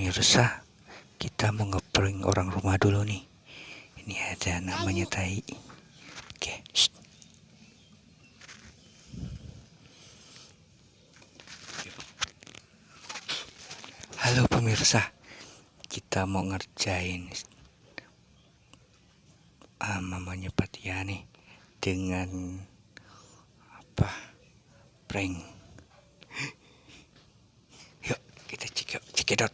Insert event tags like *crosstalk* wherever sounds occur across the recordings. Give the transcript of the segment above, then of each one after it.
pemirsa kita mau ngeprank orang rumah dulu nih. Ini ada namanya tai. Oke shh. halo pemirsa. Kita mau ngerjain uh, mamanya Patia nih dengan apa? Prank. Yuk kita cek yuk cekidot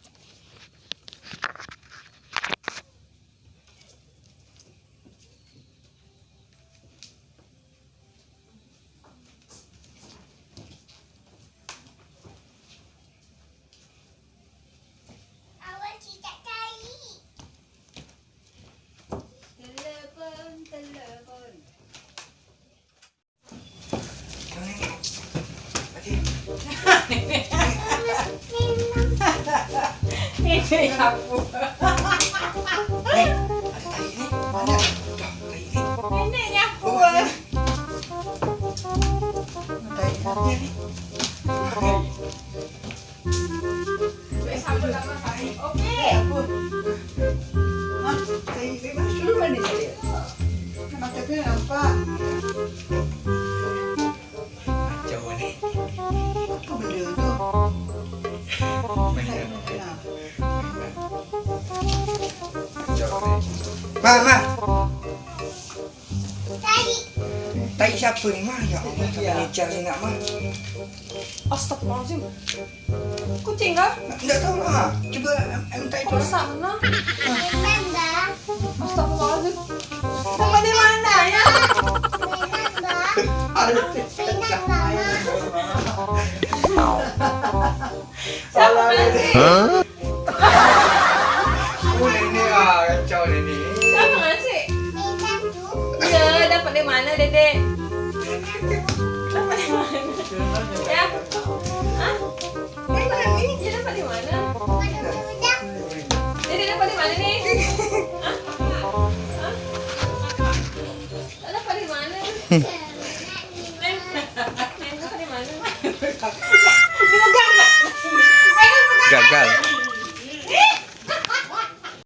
Ini aku. Eh, ada tai ini ada Tuh, tai ini Ini nyapu. tai ini nih Wes aku tak makan. Oke. jauh Mama, Tadi. tai siapa mah? Ya Allah, ngejar sih? Astagfirullahaladzim. Kucing kah? Nggak tahu lah. Coba em, tai itu. Sana? Astagfirullahaladzim. Di mana ya? Siapa ngasih? Teleponnya mana, Dede? Mana? Ya? Hah? Mana? Dede mana mana? *laughs*